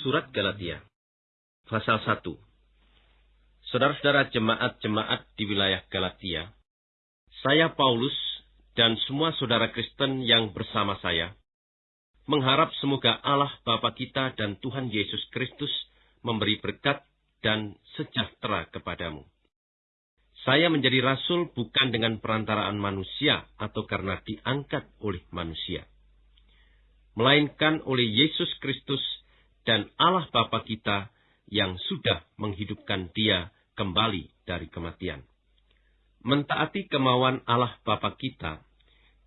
Surat Galatia Pasal 1 Saudara-saudara jemaat-jemaat di wilayah Galatia, saya Paulus dan semua saudara Kristen yang bersama saya, mengharap semoga Allah Bapa kita dan Tuhan Yesus Kristus memberi berkat dan sejahtera kepadamu. Saya menjadi rasul bukan dengan perantaraan manusia atau karena diangkat oleh manusia, melainkan oleh Yesus Kristus dan Allah Bapa kita yang sudah menghidupkan dia kembali dari kematian. Mentaati kemauan Allah Bapa kita,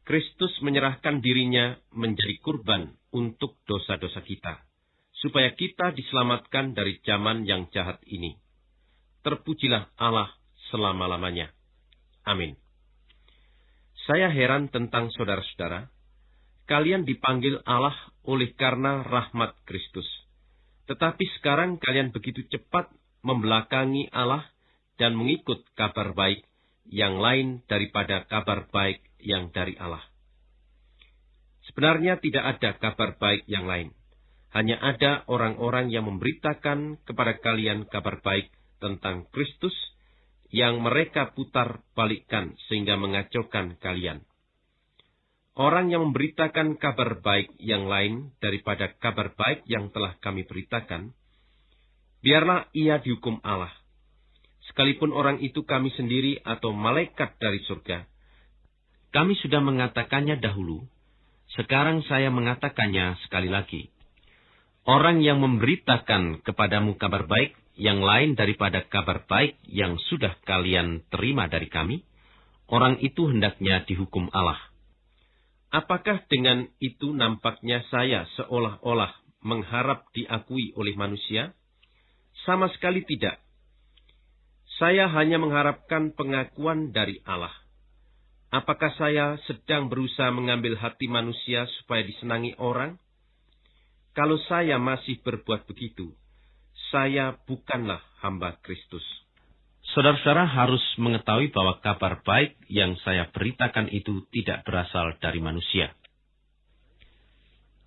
Kristus menyerahkan dirinya menjadi kurban untuk dosa-dosa kita, supaya kita diselamatkan dari zaman yang jahat ini. Terpujilah Allah selama-lamanya. Amin. Saya heran tentang saudara-saudara. Kalian dipanggil Allah oleh karena rahmat Kristus. Tetapi sekarang kalian begitu cepat membelakangi Allah dan mengikut kabar baik yang lain daripada kabar baik yang dari Allah. Sebenarnya tidak ada kabar baik yang lain. Hanya ada orang-orang yang memberitakan kepada kalian kabar baik tentang Kristus yang mereka putar balikkan sehingga mengacaukan kalian. Orang yang memberitakan kabar baik yang lain daripada kabar baik yang telah kami beritakan, biarlah ia dihukum Allah. Sekalipun orang itu kami sendiri atau malaikat dari surga, kami sudah mengatakannya dahulu, sekarang saya mengatakannya sekali lagi. Orang yang memberitakan kepadamu kabar baik yang lain daripada kabar baik yang sudah kalian terima dari kami, orang itu hendaknya dihukum Allah. Apakah dengan itu nampaknya saya seolah-olah mengharap diakui oleh manusia? Sama sekali tidak. Saya hanya mengharapkan pengakuan dari Allah. Apakah saya sedang berusaha mengambil hati manusia supaya disenangi orang? Kalau saya masih berbuat begitu, saya bukanlah hamba Kristus. Saudara-saudara harus mengetahui bahwa kabar baik yang saya beritakan itu tidak berasal dari manusia.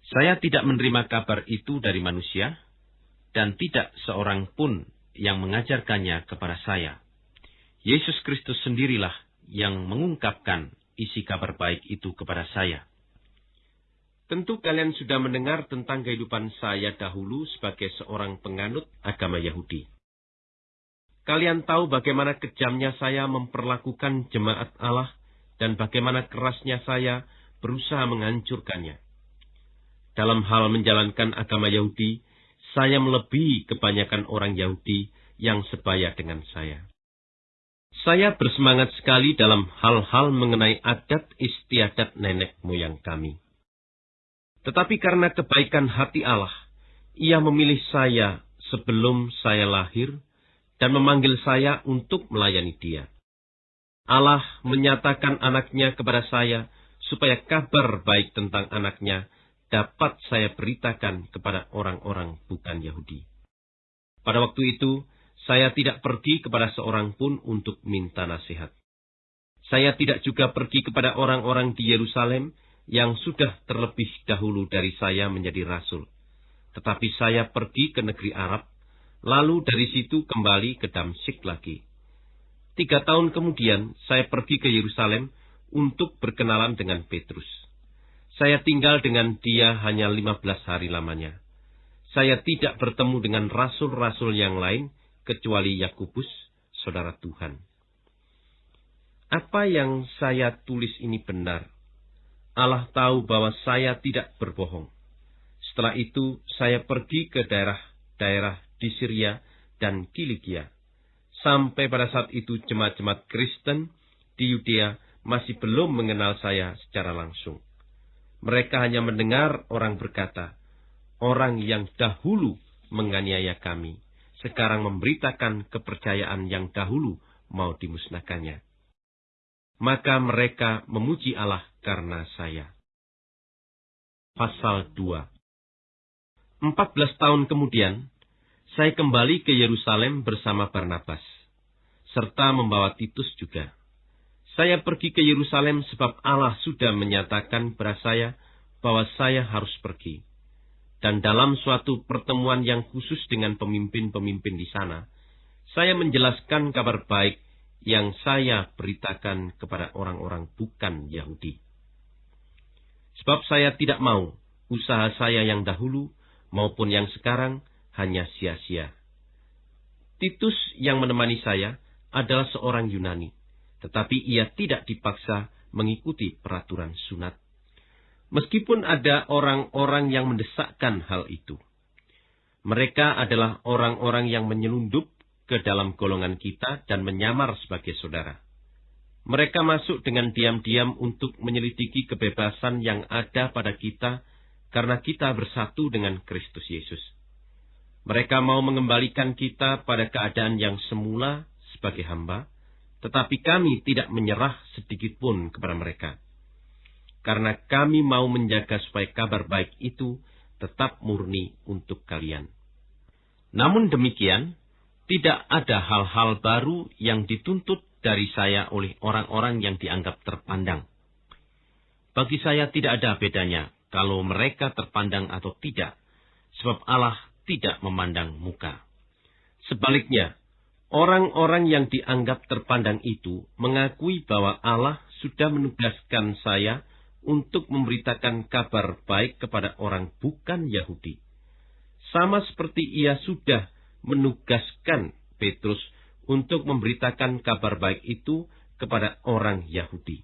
Saya tidak menerima kabar itu dari manusia, dan tidak seorang pun yang mengajarkannya kepada saya. Yesus Kristus sendirilah yang mengungkapkan isi kabar baik itu kepada saya. Tentu kalian sudah mendengar tentang kehidupan saya dahulu sebagai seorang penganut agama Yahudi. Kalian tahu bagaimana kejamnya saya memperlakukan jemaat Allah dan bagaimana kerasnya saya berusaha menghancurkannya. Dalam hal menjalankan agama Yahudi, saya melebihi kebanyakan orang Yahudi yang sebaya dengan saya. Saya bersemangat sekali dalam hal-hal mengenai adat istiadat nenek moyang kami. Tetapi karena kebaikan hati Allah, ia memilih saya sebelum saya lahir dan memanggil saya untuk melayani dia. Allah menyatakan anaknya kepada saya supaya kabar baik tentang anaknya dapat saya beritakan kepada orang-orang bukan Yahudi. Pada waktu itu, saya tidak pergi kepada seorang pun untuk minta nasihat. Saya tidak juga pergi kepada orang-orang di Yerusalem yang sudah terlebih dahulu dari saya menjadi rasul. Tetapi saya pergi ke negeri Arab Lalu dari situ kembali ke Damsyik lagi. Tiga tahun kemudian saya pergi ke Yerusalem untuk berkenalan dengan Petrus. Saya tinggal dengan dia hanya lima belas hari lamanya. Saya tidak bertemu dengan rasul-rasul yang lain kecuali Yakubus, saudara Tuhan. Apa yang saya tulis ini benar. Allah tahu bahwa saya tidak berbohong. Setelah itu saya pergi ke daerah-daerah di Syria dan Kilikia. Sampai pada saat itu jemaat-jemaat Kristen di Yudea masih belum mengenal saya secara langsung. Mereka hanya mendengar orang berkata, orang yang dahulu menganiaya kami, sekarang memberitakan kepercayaan yang dahulu mau dimusnahkannya. Maka mereka memuji Allah karena saya. Pasal 2 Empat belas tahun kemudian, saya kembali ke Yerusalem bersama Barnabas, serta membawa Titus juga. Saya pergi ke Yerusalem sebab Allah sudah menyatakan kepada saya bahwa saya harus pergi. Dan dalam suatu pertemuan yang khusus dengan pemimpin-pemimpin di sana, saya menjelaskan kabar baik yang saya beritakan kepada orang-orang bukan Yahudi. Sebab saya tidak mau usaha saya yang dahulu maupun yang sekarang hanya sia-sia. Titus yang menemani saya adalah seorang Yunani, tetapi ia tidak dipaksa mengikuti peraturan sunat. Meskipun ada orang-orang yang mendesakkan hal itu. Mereka adalah orang-orang yang menyelundup ke dalam golongan kita dan menyamar sebagai saudara. Mereka masuk dengan diam-diam untuk menyelidiki kebebasan yang ada pada kita karena kita bersatu dengan Kristus Yesus. Mereka mau mengembalikan kita pada keadaan yang semula sebagai hamba, tetapi kami tidak menyerah sedikit pun kepada mereka. Karena kami mau menjaga supaya kabar baik itu tetap murni untuk kalian. Namun demikian, tidak ada hal-hal baru yang dituntut dari saya oleh orang-orang yang dianggap terpandang. Bagi saya tidak ada bedanya kalau mereka terpandang atau tidak, sebab Allah tidak memandang muka. Sebaliknya, orang-orang yang dianggap terpandang itu mengakui bahwa Allah sudah menugaskan saya untuk memberitakan kabar baik kepada orang bukan Yahudi. Sama seperti ia sudah menugaskan Petrus untuk memberitakan kabar baik itu kepada orang Yahudi.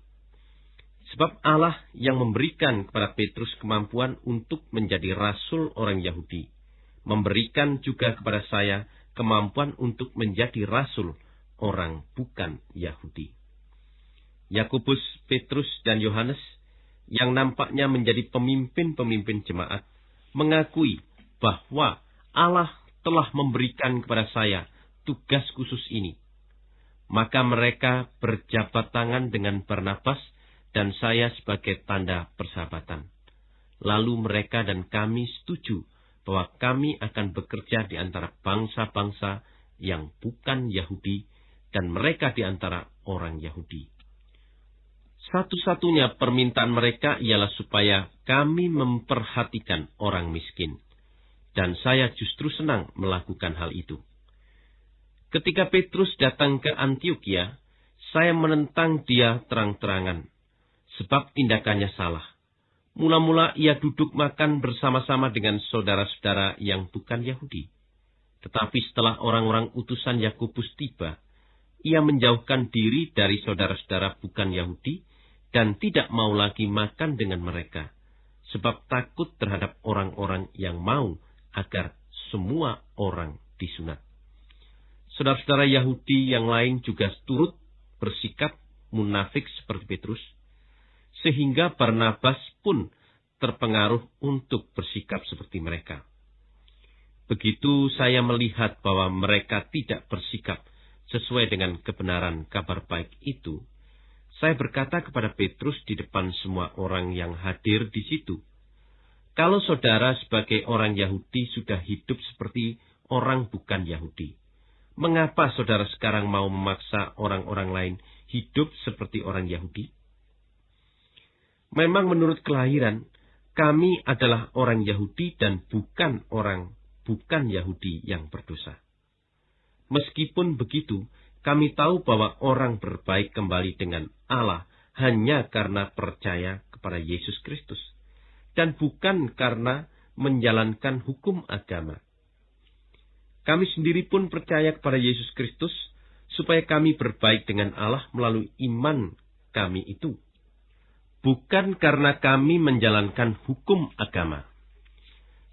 Sebab Allah yang memberikan kepada Petrus kemampuan untuk menjadi rasul orang Yahudi memberikan juga kepada saya kemampuan untuk menjadi rasul orang bukan Yahudi. Yakobus, Petrus, dan Yohanes yang nampaknya menjadi pemimpin-pemimpin jemaat mengakui bahwa Allah telah memberikan kepada saya tugas khusus ini. Maka mereka berjabat tangan dengan Barnabas dan saya sebagai tanda persahabatan. Lalu mereka dan kami setuju bahwa kami akan bekerja di antara bangsa-bangsa yang bukan Yahudi dan mereka di antara orang Yahudi. Satu-satunya permintaan mereka ialah supaya kami memperhatikan orang miskin. Dan saya justru senang melakukan hal itu. Ketika Petrus datang ke Antioquia, saya menentang dia terang-terangan, sebab tindakannya salah. Mula-mula ia duduk makan bersama-sama dengan saudara-saudara yang bukan Yahudi. Tetapi setelah orang-orang utusan Yakobus tiba, ia menjauhkan diri dari saudara-saudara bukan Yahudi dan tidak mau lagi makan dengan mereka, sebab takut terhadap orang-orang yang mau agar semua orang disunat. Saudara-saudara Yahudi yang lain juga turut bersikap munafik seperti Petrus, sehingga Barnabas pun terpengaruh untuk bersikap seperti mereka. Begitu saya melihat bahwa mereka tidak bersikap sesuai dengan kebenaran kabar baik itu, saya berkata kepada Petrus di depan semua orang yang hadir di situ, kalau saudara sebagai orang Yahudi sudah hidup seperti orang bukan Yahudi, mengapa saudara sekarang mau memaksa orang-orang lain hidup seperti orang Yahudi? Memang menurut kelahiran, kami adalah orang Yahudi dan bukan orang bukan Yahudi yang berdosa. Meskipun begitu, kami tahu bahwa orang berbaik kembali dengan Allah hanya karena percaya kepada Yesus Kristus, dan bukan karena menjalankan hukum agama. Kami sendiri pun percaya kepada Yesus Kristus, supaya kami berbaik dengan Allah melalui iman kami itu bukan karena kami menjalankan hukum agama.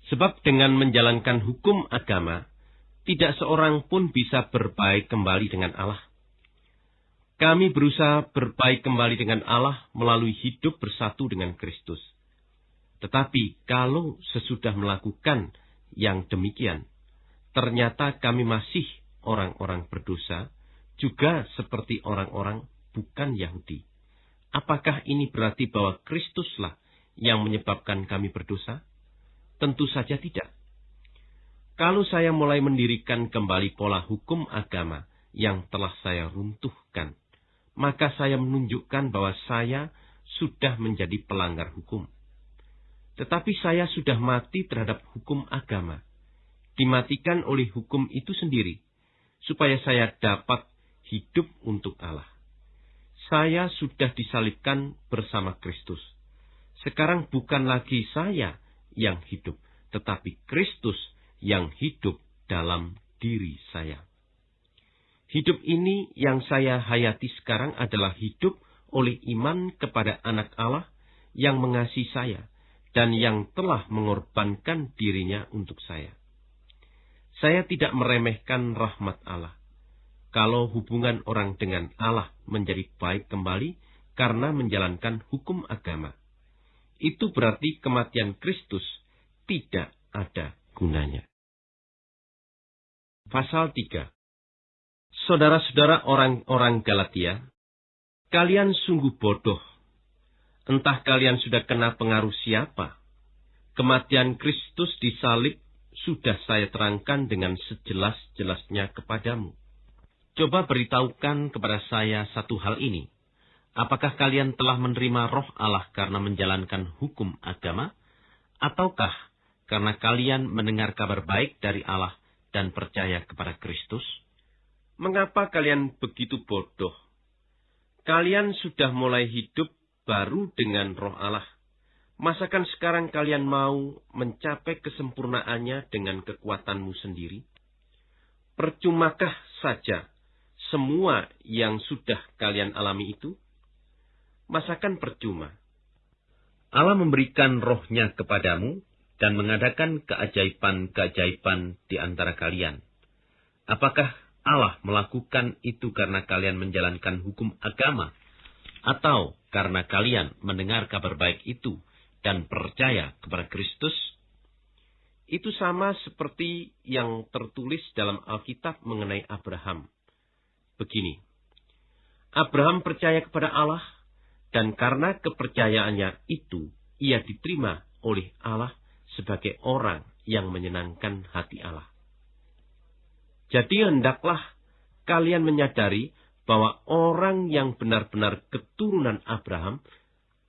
Sebab dengan menjalankan hukum agama, tidak seorang pun bisa berbaik kembali dengan Allah. Kami berusaha berbaik kembali dengan Allah melalui hidup bersatu dengan Kristus. Tetapi kalau sesudah melakukan yang demikian, ternyata kami masih orang-orang berdosa, juga seperti orang-orang bukan Yahudi. Apakah ini berarti bahwa Kristuslah yang menyebabkan kami berdosa? Tentu saja tidak. Kalau saya mulai mendirikan kembali pola hukum agama yang telah saya runtuhkan, maka saya menunjukkan bahwa saya sudah menjadi pelanggar hukum. Tetapi saya sudah mati terhadap hukum agama. Dimatikan oleh hukum itu sendiri, supaya saya dapat hidup untuk Allah. Saya sudah disalibkan bersama Kristus. Sekarang bukan lagi saya yang hidup, tetapi Kristus yang hidup dalam diri saya. Hidup ini yang saya hayati sekarang adalah hidup oleh iman kepada anak Allah yang mengasihi saya dan yang telah mengorbankan dirinya untuk saya. Saya tidak meremehkan rahmat Allah. Kalau hubungan orang dengan Allah menjadi baik kembali karena menjalankan hukum agama, itu berarti kematian Kristus tidak ada gunanya. Pasal 3 Saudara-saudara orang-orang Galatia, kalian sungguh bodoh Entah kalian sudah kena pengaruh siapa. Kematian Kristus disalib sudah saya terangkan dengan sejelas-jelasnya kepadamu. Coba beritahukan kepada saya satu hal ini. Apakah kalian telah menerima roh Allah karena menjalankan hukum agama? Ataukah karena kalian mendengar kabar baik dari Allah dan percaya kepada Kristus? Mengapa kalian begitu bodoh? Kalian sudah mulai hidup baru dengan roh Allah. Masakan sekarang kalian mau mencapai kesempurnaannya dengan kekuatanmu sendiri? Percumakah saja semua yang sudah kalian alami itu? Masakan percuma. Allah memberikan rohnya kepadamu dan mengadakan keajaiban-keajaiban di antara kalian. Apakah Allah melakukan itu karena kalian menjalankan hukum agama atau karena kalian mendengar kabar baik itu dan percaya kepada Kristus, itu sama seperti yang tertulis dalam Alkitab mengenai Abraham. Begini, Abraham percaya kepada Allah, dan karena kepercayaannya itu, ia diterima oleh Allah sebagai orang yang menyenangkan hati Allah. Jadi hendaklah kalian menyadari bahwa orang yang benar-benar keturunan Abraham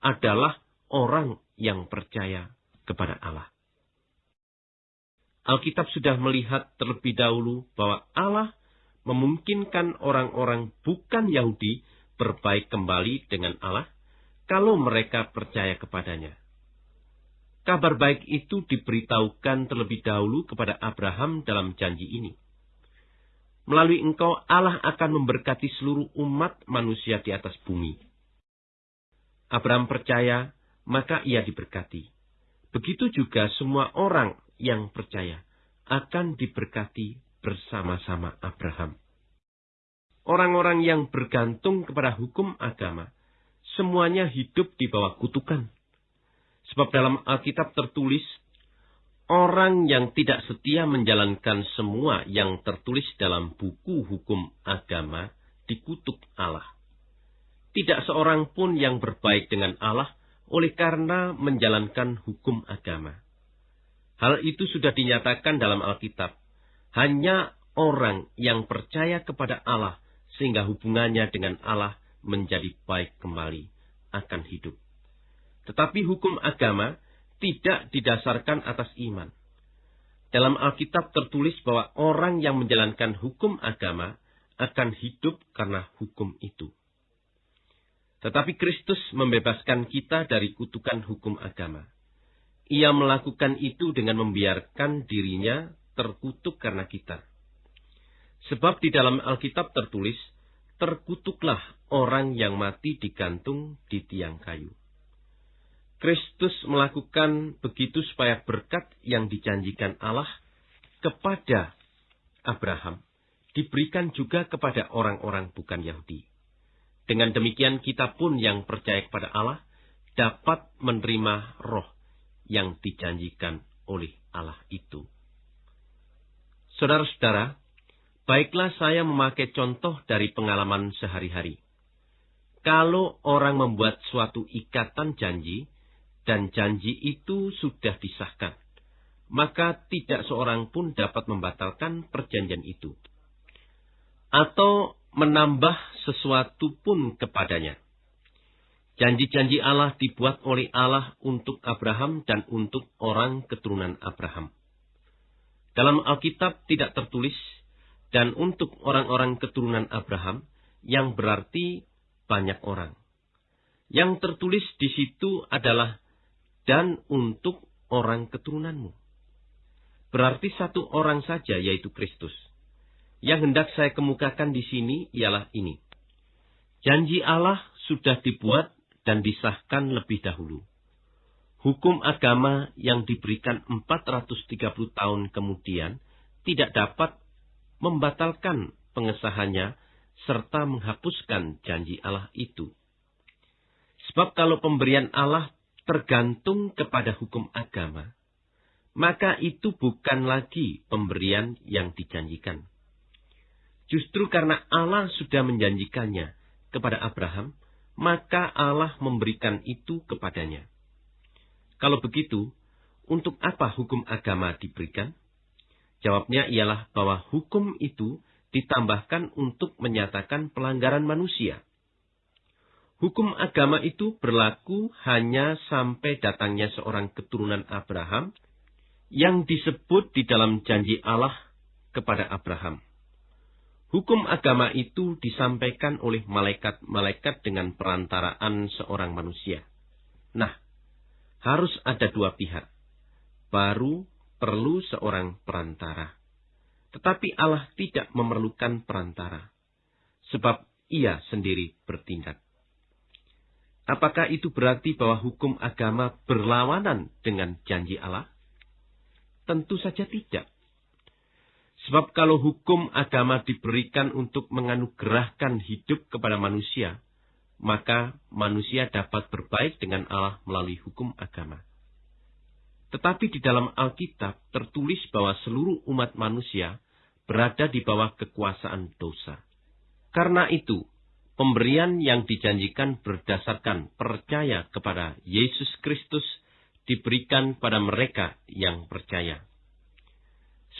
adalah orang yang percaya kepada Allah. Alkitab sudah melihat terlebih dahulu bahwa Allah memungkinkan orang-orang bukan Yahudi berbaik kembali dengan Allah kalau mereka percaya kepadanya. Kabar baik itu diberitahukan terlebih dahulu kepada Abraham dalam janji ini. Melalui engkau Allah akan memberkati seluruh umat manusia di atas bumi. Abraham percaya, maka ia diberkati. Begitu juga semua orang yang percaya akan diberkati bersama-sama Abraham. Orang-orang yang bergantung kepada hukum agama, semuanya hidup di bawah kutukan. Sebab dalam Alkitab tertulis Orang yang tidak setia menjalankan semua yang tertulis dalam buku hukum agama dikutuk Allah. Tidak seorang pun yang berbaik dengan Allah oleh karena menjalankan hukum agama. Hal itu sudah dinyatakan dalam Alkitab. Hanya orang yang percaya kepada Allah sehingga hubungannya dengan Allah menjadi baik kembali akan hidup. Tetapi hukum agama tidak didasarkan atas iman. Dalam Alkitab tertulis bahwa orang yang menjalankan hukum agama akan hidup karena hukum itu. Tetapi Kristus membebaskan kita dari kutukan hukum agama. Ia melakukan itu dengan membiarkan dirinya terkutuk karena kita. Sebab di dalam Alkitab tertulis, terkutuklah orang yang mati digantung di tiang kayu. Kristus melakukan begitu supaya berkat yang dijanjikan Allah kepada Abraham diberikan juga kepada orang-orang bukan Yahudi. Dengan demikian kita pun yang percaya kepada Allah dapat menerima roh yang dijanjikan oleh Allah itu. Saudara-saudara, baiklah saya memakai contoh dari pengalaman sehari-hari. Kalau orang membuat suatu ikatan janji, dan janji itu sudah disahkan, maka tidak seorang pun dapat membatalkan perjanjian itu atau menambah sesuatu pun kepadanya. Janji-janji Allah dibuat oleh Allah untuk Abraham dan untuk orang keturunan Abraham. Dalam Alkitab tidak tertulis dan untuk orang-orang keturunan Abraham yang berarti banyak orang. Yang tertulis di situ adalah dan untuk orang keturunanmu. Berarti satu orang saja yaitu Kristus. Yang hendak saya kemukakan di sini ialah ini. Janji Allah sudah dibuat dan disahkan lebih dahulu. Hukum agama yang diberikan 430 tahun kemudian tidak dapat membatalkan pengesahannya serta menghapuskan janji Allah itu. Sebab kalau pemberian Allah tergantung kepada hukum agama, maka itu bukan lagi pemberian yang dijanjikan. Justru karena Allah sudah menjanjikannya kepada Abraham, maka Allah memberikan itu kepadanya. Kalau begitu, untuk apa hukum agama diberikan? Jawabnya ialah bahwa hukum itu ditambahkan untuk menyatakan pelanggaran manusia. Hukum agama itu berlaku hanya sampai datangnya seorang keturunan Abraham yang disebut di dalam janji Allah kepada Abraham. Hukum agama itu disampaikan oleh malaikat-malaikat dengan perantaraan seorang manusia. Nah, harus ada dua pihak. Baru perlu seorang perantara. Tetapi Allah tidak memerlukan perantara. Sebab ia sendiri bertindak. Apakah itu berarti bahwa hukum agama berlawanan dengan janji Allah? Tentu saja tidak. Sebab kalau hukum agama diberikan untuk menganugerahkan hidup kepada manusia, maka manusia dapat berbaik dengan Allah melalui hukum agama. Tetapi di dalam Alkitab tertulis bahwa seluruh umat manusia berada di bawah kekuasaan dosa. Karena itu, pemberian yang dijanjikan berdasarkan percaya kepada Yesus Kristus diberikan pada mereka yang percaya.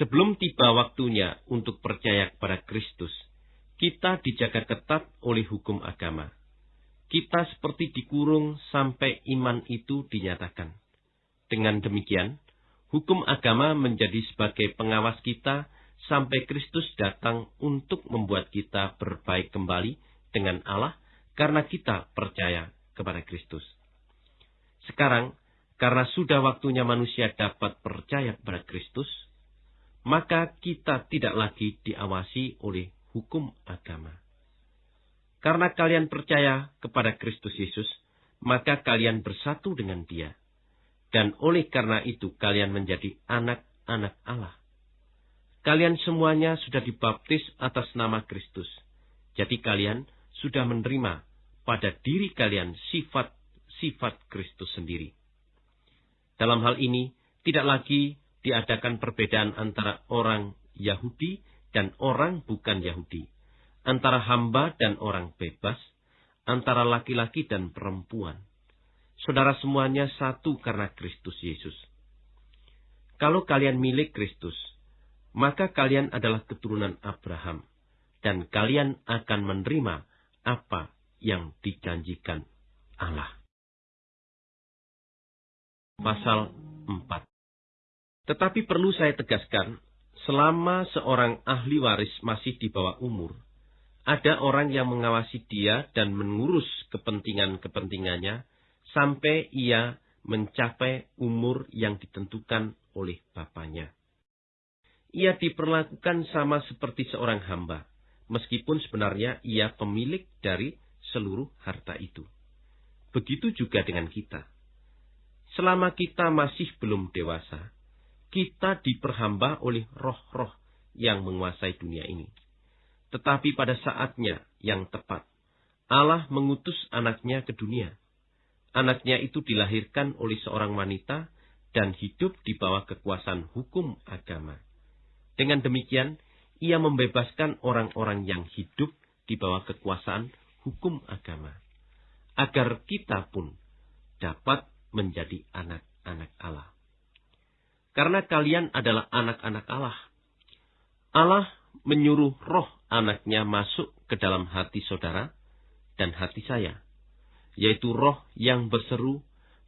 Sebelum tiba waktunya untuk percaya kepada Kristus, kita dijaga ketat oleh hukum agama. Kita seperti dikurung sampai iman itu dinyatakan. Dengan demikian, hukum agama menjadi sebagai pengawas kita sampai Kristus datang untuk membuat kita berbaik kembali dengan Allah karena kita percaya kepada Kristus. Sekarang, karena sudah waktunya manusia dapat percaya kepada Kristus, maka kita tidak lagi diawasi oleh hukum agama. Karena kalian percaya kepada Kristus Yesus, maka kalian bersatu dengan Dia. Dan oleh karena itu kalian menjadi anak-anak Allah. Kalian semuanya sudah dibaptis atas nama Kristus. Jadi kalian sudah menerima pada diri kalian sifat-sifat Kristus sendiri. Dalam hal ini, tidak lagi diadakan perbedaan antara orang Yahudi dan orang bukan Yahudi, antara hamba dan orang bebas, antara laki-laki dan perempuan. Saudara semuanya satu karena Kristus Yesus. Kalau kalian milik Kristus, maka kalian adalah keturunan Abraham, dan kalian akan menerima apa yang dijanjikan Allah. Pasal 4 tetapi perlu saya tegaskan, selama seorang ahli waris masih di bawah umur, ada orang yang mengawasi dia dan mengurus kepentingan-kepentingannya sampai ia mencapai umur yang ditentukan oleh bapaknya. Ia diperlakukan sama seperti seorang hamba, meskipun sebenarnya ia pemilik dari seluruh harta itu. Begitu juga dengan kita. Selama kita masih belum dewasa, kita diperhamba oleh roh-roh yang menguasai dunia ini. Tetapi pada saatnya yang tepat, Allah mengutus anaknya ke dunia. Anaknya itu dilahirkan oleh seorang wanita dan hidup di bawah kekuasaan hukum agama. Dengan demikian, ia membebaskan orang-orang yang hidup di bawah kekuasaan hukum agama. Agar kita pun dapat menjadi anak-anak Allah. Karena kalian adalah anak-anak Allah. Allah menyuruh roh anaknya masuk ke dalam hati saudara dan hati saya. yaitu roh yang berseru,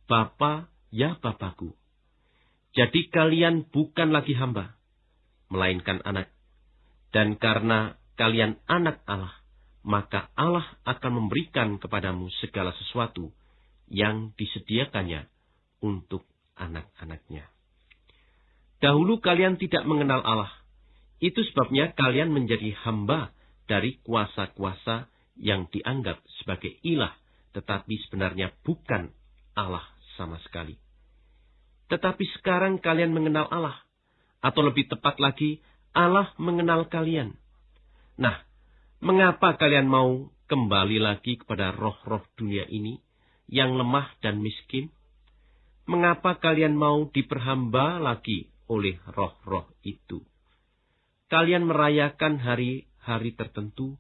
Bapa, ya Bapakku. Jadi kalian bukan lagi hamba, melainkan anak. Dan karena kalian anak Allah, maka Allah akan memberikan kepadamu segala sesuatu yang disediakannya untuk anak-anaknya. Dahulu kalian tidak mengenal Allah. Itu sebabnya kalian menjadi hamba dari kuasa-kuasa yang dianggap sebagai ilah, tetapi sebenarnya bukan Allah sama sekali. Tetapi sekarang kalian mengenal Allah, atau lebih tepat lagi, Allah mengenal kalian. Nah, mengapa kalian mau kembali lagi kepada roh-roh dunia ini yang lemah dan miskin? Mengapa kalian mau diperhamba lagi oleh roh-roh itu? Kalian merayakan hari-hari tertentu,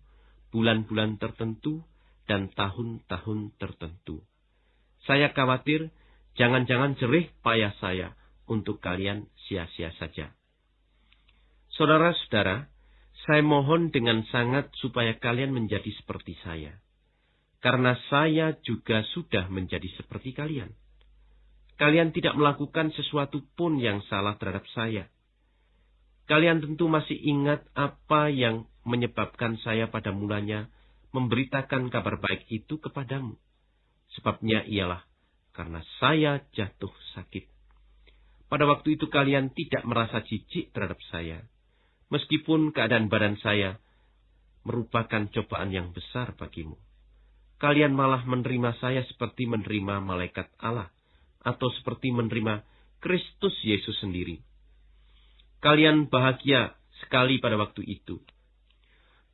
bulan-bulan tertentu, dan tahun-tahun tertentu. Saya khawatir jangan-jangan jerih payah saya untuk kalian sia-sia saja. Saudara-saudara, saya mohon dengan sangat supaya kalian menjadi seperti saya. Karena saya juga sudah menjadi seperti kalian. Kalian tidak melakukan sesuatu pun yang salah terhadap saya. Kalian tentu masih ingat apa yang menyebabkan saya pada mulanya memberitakan kabar baik itu kepadamu. Sebabnya ialah karena saya jatuh sakit. Pada waktu itu kalian tidak merasa jijik terhadap saya, meskipun keadaan badan saya merupakan cobaan yang besar bagimu. Kalian malah menerima saya seperti menerima malaikat Allah, atau seperti menerima Kristus Yesus sendiri. Kalian bahagia sekali pada waktu itu.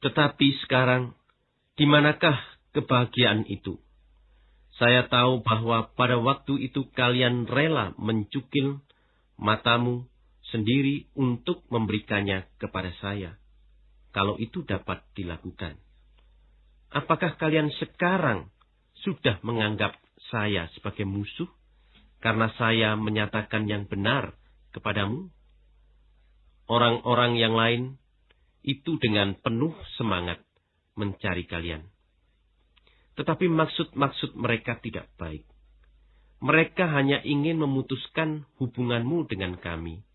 Tetapi sekarang di manakah kebahagiaan itu? Saya tahu bahwa pada waktu itu kalian rela mencukil matamu sendiri untuk memberikannya kepada saya. Kalau itu dapat dilakukan. Apakah kalian sekarang sudah menganggap saya sebagai musuh karena saya menyatakan yang benar kepadamu? Orang-orang yang lain itu dengan penuh semangat mencari kalian. Tetapi maksud-maksud mereka tidak baik. Mereka hanya ingin memutuskan hubunganmu dengan kami,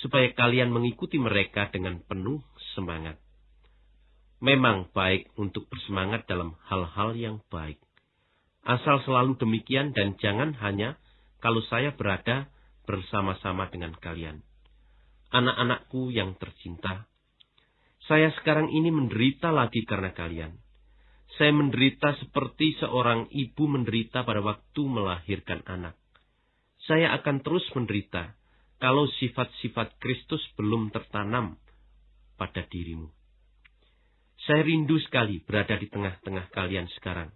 supaya kalian mengikuti mereka dengan penuh semangat. Memang baik untuk bersemangat dalam hal-hal yang baik. Asal selalu demikian dan jangan hanya kalau saya berada bersama-sama dengan kalian. Anak-anakku yang tercinta, saya sekarang ini menderita lagi karena kalian. Saya menderita seperti seorang ibu menderita pada waktu melahirkan anak. Saya akan terus menderita kalau sifat-sifat Kristus belum tertanam pada dirimu. Saya rindu sekali berada di tengah-tengah kalian sekarang,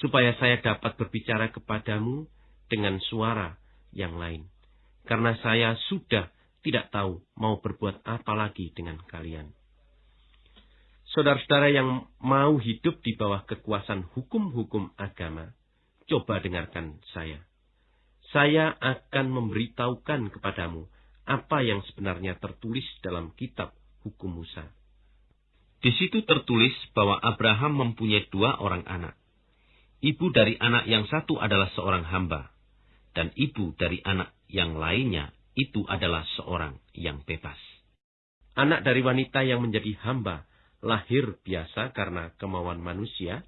supaya saya dapat berbicara kepadamu dengan suara yang lain, karena saya sudah tidak tahu mau berbuat apa lagi dengan kalian. Saudara-saudara yang mau hidup di bawah kekuasaan hukum-hukum agama, coba dengarkan saya. Saya akan memberitahukan kepadamu apa yang sebenarnya tertulis dalam kitab hukum Musa. Di situ tertulis bahwa Abraham mempunyai dua orang anak. Ibu dari anak yang satu adalah seorang hamba, dan ibu dari anak yang lainnya itu adalah seorang yang bebas. Anak dari wanita yang menjadi hamba lahir biasa karena kemauan manusia,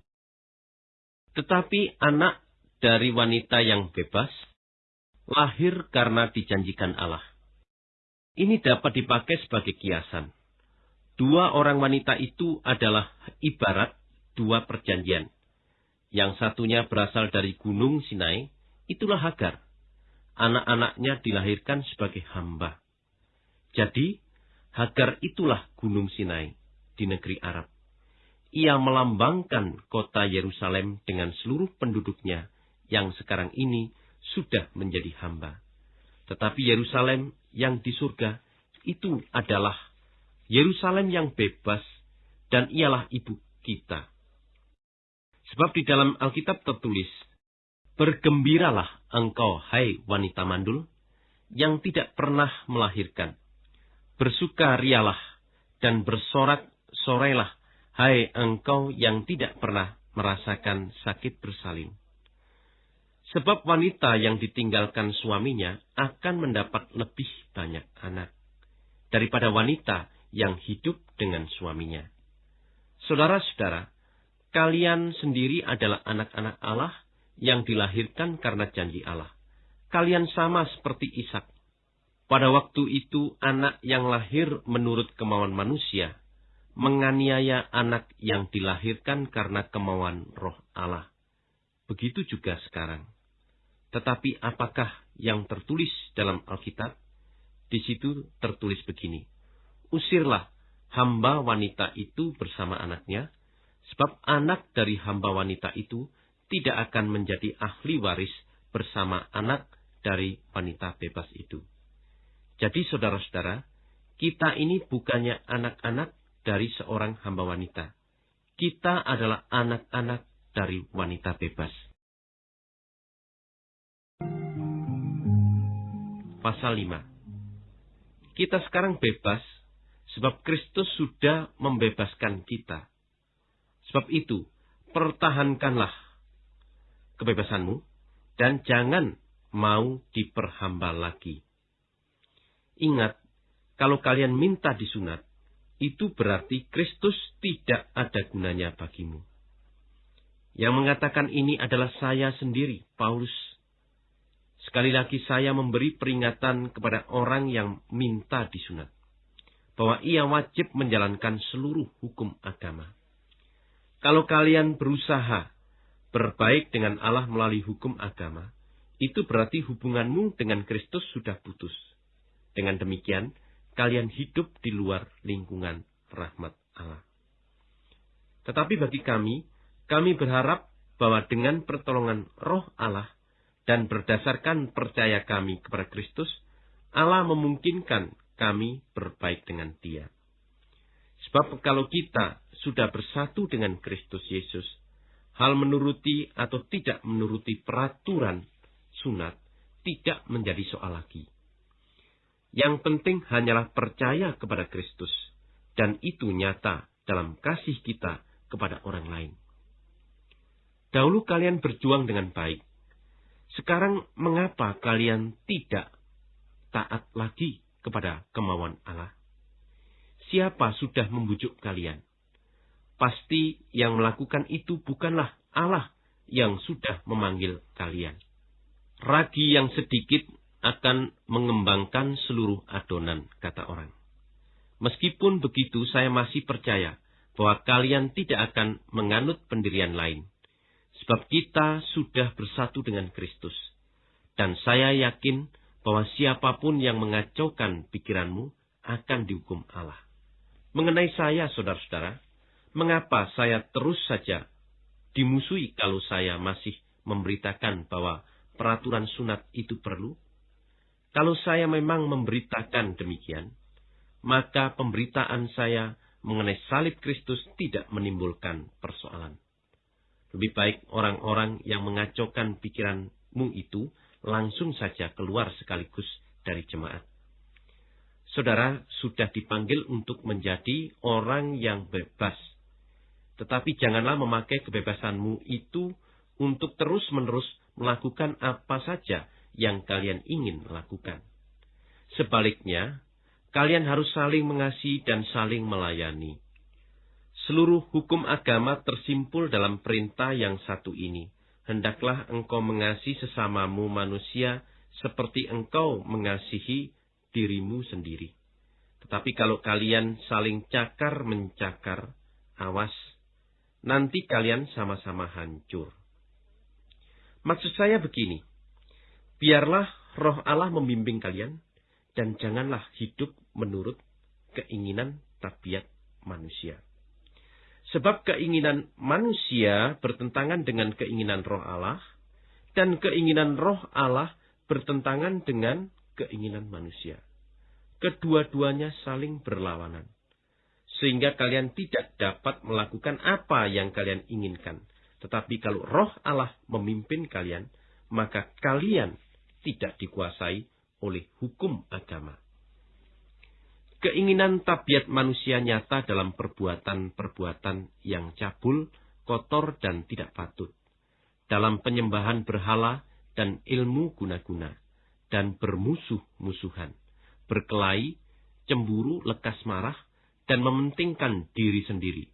tetapi anak dari wanita yang bebas lahir karena dijanjikan Allah. Ini dapat dipakai sebagai kiasan. Dua orang wanita itu adalah ibarat dua perjanjian. Yang satunya berasal dari gunung Sinai, itulah Hagar. Anak-anaknya dilahirkan sebagai hamba. Jadi, Hagar itulah gunung Sinai di negeri Arab. Ia melambangkan kota Yerusalem dengan seluruh penduduknya yang sekarang ini sudah menjadi hamba. Tetapi Yerusalem yang di surga itu adalah Yerusalem yang bebas dan ialah ibu kita. Sebab di dalam Alkitab tertulis, Bergembiralah engkau, hai wanita mandul, yang tidak pernah melahirkan. Bersuka rialah dan bersorak sorailah, hai engkau yang tidak pernah merasakan sakit bersalin. Sebab wanita yang ditinggalkan suaminya akan mendapat lebih banyak anak daripada wanita yang hidup dengan suaminya. Saudara-saudara, kalian sendiri adalah anak-anak Allah yang dilahirkan karena janji Allah. Kalian sama seperti Ishak. Pada waktu itu anak yang lahir menurut kemauan manusia menganiaya anak yang dilahirkan karena kemauan roh Allah. Begitu juga sekarang. Tetapi apakah yang tertulis dalam Alkitab? Di situ tertulis begini. Usirlah hamba wanita itu bersama anaknya, sebab anak dari hamba wanita itu tidak akan menjadi ahli waris bersama anak dari wanita bebas itu. Jadi saudara-saudara, kita ini bukannya anak-anak dari seorang hamba wanita. Kita adalah anak-anak dari wanita bebas. Pasal 5 Kita sekarang bebas sebab Kristus sudah membebaskan kita. Sebab itu, pertahankanlah kebebasanmu dan jangan mau diperhamba lagi. Ingat, kalau kalian minta disunat, itu berarti Kristus tidak ada gunanya bagimu. Yang mengatakan ini adalah saya sendiri, Paulus Sekali lagi saya memberi peringatan kepada orang yang minta disunat. Bahwa ia wajib menjalankan seluruh hukum agama. Kalau kalian berusaha berbaik dengan Allah melalui hukum agama, itu berarti hubunganmu dengan Kristus sudah putus. Dengan demikian, kalian hidup di luar lingkungan rahmat Allah. Tetapi bagi kami, kami berharap bahwa dengan pertolongan roh Allah, dan berdasarkan percaya kami kepada Kristus, Allah memungkinkan kami berbaik dengan Dia. Sebab kalau kita sudah bersatu dengan Kristus Yesus, hal menuruti atau tidak menuruti peraturan sunat tidak menjadi soal lagi. Yang penting hanyalah percaya kepada Kristus, dan itu nyata dalam kasih kita kepada orang lain. Dahulu kalian berjuang dengan baik, sekarang mengapa kalian tidak taat lagi kepada kemauan Allah? Siapa sudah membujuk kalian? Pasti yang melakukan itu bukanlah Allah yang sudah memanggil kalian. Ragi yang sedikit akan mengembangkan seluruh adonan, kata orang. Meskipun begitu, saya masih percaya bahwa kalian tidak akan menganut pendirian lain. Sebab kita sudah bersatu dengan Kristus. Dan saya yakin bahwa siapa pun yang mengacaukan pikiranmu akan dihukum Allah. Mengenai saya, saudara-saudara, mengapa saya terus saja dimusuhi kalau saya masih memberitakan bahwa peraturan sunat itu perlu? Kalau saya memang memberitakan demikian, maka pemberitaan saya mengenai salib Kristus tidak menimbulkan persoalan. Lebih baik orang-orang yang mengacaukan pikiranmu itu langsung saja keluar sekaligus dari jemaat. Saudara sudah dipanggil untuk menjadi orang yang bebas. Tetapi janganlah memakai kebebasanmu itu untuk terus-menerus melakukan apa saja yang kalian ingin lakukan. Sebaliknya, kalian harus saling mengasihi dan saling melayani. Seluruh hukum agama tersimpul dalam perintah yang satu ini. Hendaklah engkau mengasihi sesamamu manusia seperti engkau mengasihi dirimu sendiri. Tetapi kalau kalian saling cakar-mencakar, awas, nanti kalian sama-sama hancur. Maksud saya begini, biarlah roh Allah membimbing kalian, dan janganlah hidup menurut keinginan tabiat manusia. Sebab keinginan manusia bertentangan dengan keinginan roh Allah, dan keinginan roh Allah bertentangan dengan keinginan manusia. Kedua-duanya saling berlawanan. Sehingga kalian tidak dapat melakukan apa yang kalian inginkan. Tetapi kalau roh Allah memimpin kalian, maka kalian tidak dikuasai oleh hukum agama. Keinginan tabiat manusia nyata dalam perbuatan-perbuatan yang cabul, kotor, dan tidak patut. Dalam penyembahan berhala dan ilmu guna-guna, dan bermusuh-musuhan, berkelahi, cemburu, lekas marah, dan mementingkan diri sendiri,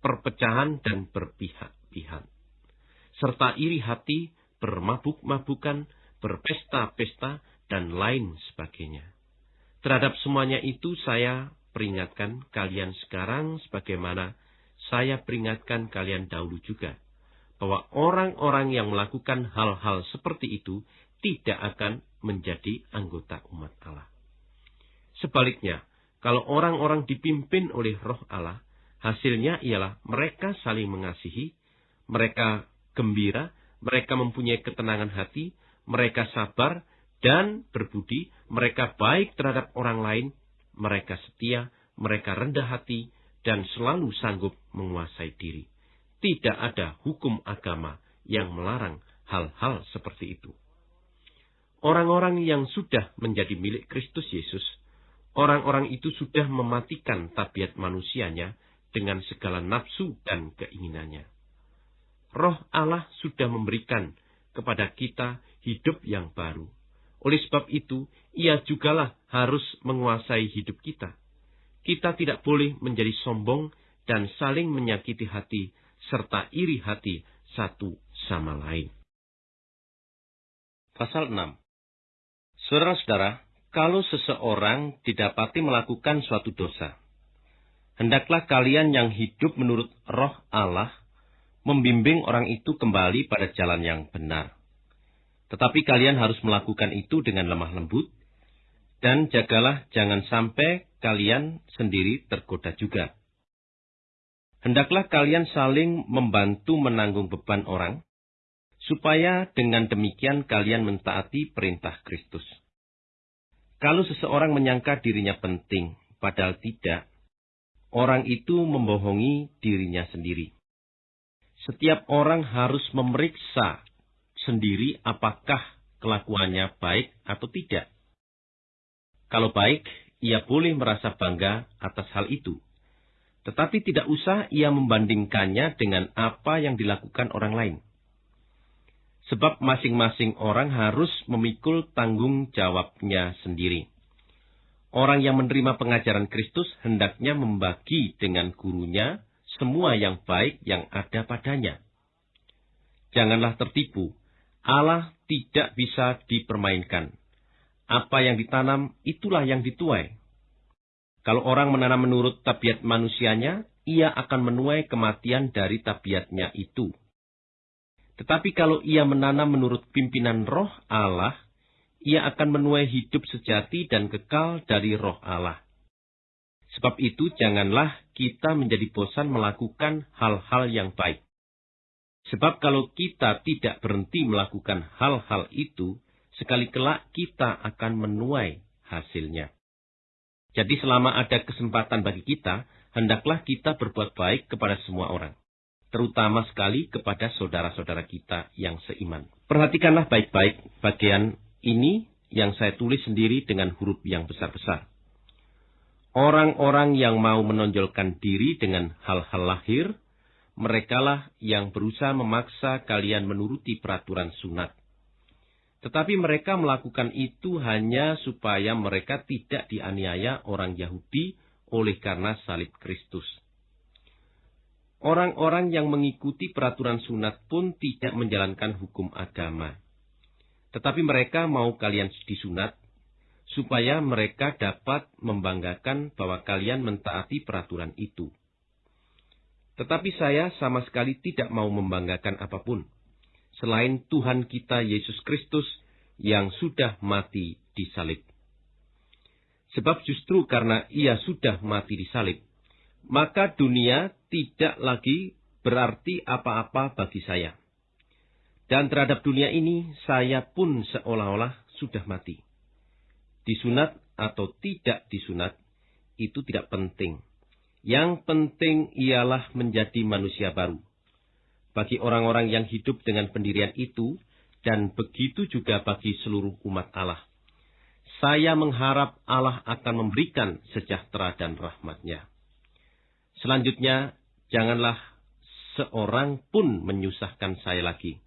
perpecahan dan berpihak-pihak, serta iri hati, bermabuk-mabukan, berpesta-pesta, dan lain sebagainya. Terhadap semuanya itu saya peringatkan kalian sekarang sebagaimana saya peringatkan kalian dahulu juga bahwa orang-orang yang melakukan hal-hal seperti itu tidak akan menjadi anggota umat Allah. Sebaliknya, kalau orang-orang dipimpin oleh roh Allah, hasilnya ialah mereka saling mengasihi, mereka gembira, mereka mempunyai ketenangan hati, mereka sabar dan berbudi, mereka baik terhadap orang lain, mereka setia, mereka rendah hati, dan selalu sanggup menguasai diri tidak ada hukum agama yang melarang hal-hal seperti itu. Orang-orang yang sudah menjadi milik Kristus Yesus, orang-orang itu sudah mematikan tabiat manusianya dengan segala nafsu dan keinginannya. Roh Allah sudah memberikan kepada kita hidup yang baru. Oleh sebab itu, ia jugalah harus menguasai hidup kita. Kita tidak boleh menjadi sombong dan saling menyakiti hati serta iri hati satu sama lain. Pasal 6 Saudara-saudara, kalau seseorang didapati melakukan suatu dosa, hendaklah kalian yang hidup menurut roh Allah membimbing orang itu kembali pada jalan yang benar. Tetapi kalian harus melakukan itu dengan lemah lembut, dan jagalah jangan sampai kalian sendiri tergoda juga. Hendaklah kalian saling membantu menanggung beban orang, supaya dengan demikian kalian mentaati perintah Kristus. Kalau seseorang menyangka dirinya penting, padahal tidak, orang itu membohongi dirinya sendiri. Setiap orang harus memeriksa sendiri apakah kelakuannya baik atau tidak. Kalau baik, ia boleh merasa bangga atas hal itu tetapi tidak usah ia membandingkannya dengan apa yang dilakukan orang lain. Sebab masing-masing orang harus memikul tanggung jawabnya sendiri. Orang yang menerima pengajaran Kristus hendaknya membagi dengan gurunya semua yang baik yang ada padanya. Janganlah tertipu. Allah tidak bisa dipermainkan. Apa yang ditanam, itulah yang dituai. Kalau orang menanam menurut tabiat manusianya, ia akan menuai kematian dari tabiatnya itu. Tetapi kalau ia menanam menurut pimpinan roh Allah, ia akan menuai hidup sejati dan kekal dari roh Allah. Sebab itu janganlah kita menjadi bosan melakukan hal-hal yang baik. Sebab kalau kita tidak berhenti melakukan hal-hal itu, sekali kelak kita akan menuai hasilnya. Jadi selama ada kesempatan bagi kita, hendaklah kita berbuat baik kepada semua orang. Terutama sekali kepada saudara-saudara kita yang seiman. Perhatikanlah baik-baik bagian ini yang saya tulis sendiri dengan huruf yang besar-besar. Orang-orang yang mau menonjolkan diri dengan hal-hal lahir, merekalah yang berusaha memaksa kalian menuruti peraturan sunat. Tetapi mereka melakukan itu hanya supaya mereka tidak dianiaya orang Yahudi oleh karena salib Kristus. Orang-orang yang mengikuti peraturan sunat pun tidak menjalankan hukum agama. Tetapi mereka mau kalian disunat, supaya mereka dapat membanggakan bahwa kalian mentaati peraturan itu. Tetapi saya sama sekali tidak mau membanggakan apa pun selain Tuhan kita Yesus Kristus yang sudah mati di salib. Sebab justru karena ia sudah mati di salib, maka dunia tidak lagi berarti apa-apa bagi saya. Dan terhadap dunia ini, saya pun seolah-olah sudah mati. Disunat atau tidak disunat, itu tidak penting. Yang penting ialah menjadi manusia baru bagi orang-orang yang hidup dengan pendirian itu, dan begitu juga bagi seluruh umat Allah. Saya mengharap Allah akan memberikan sejahtera dan rahmatnya. Selanjutnya, janganlah seorang pun menyusahkan saya lagi.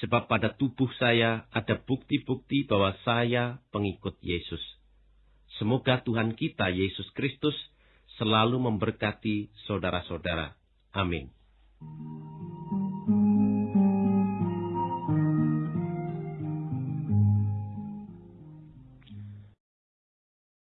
sebab pada tubuh saya ada bukti-bukti bahwa saya pengikut Yesus. Semoga Tuhan kita Yesus Kristus selalu memberkati saudara-saudara. Amin.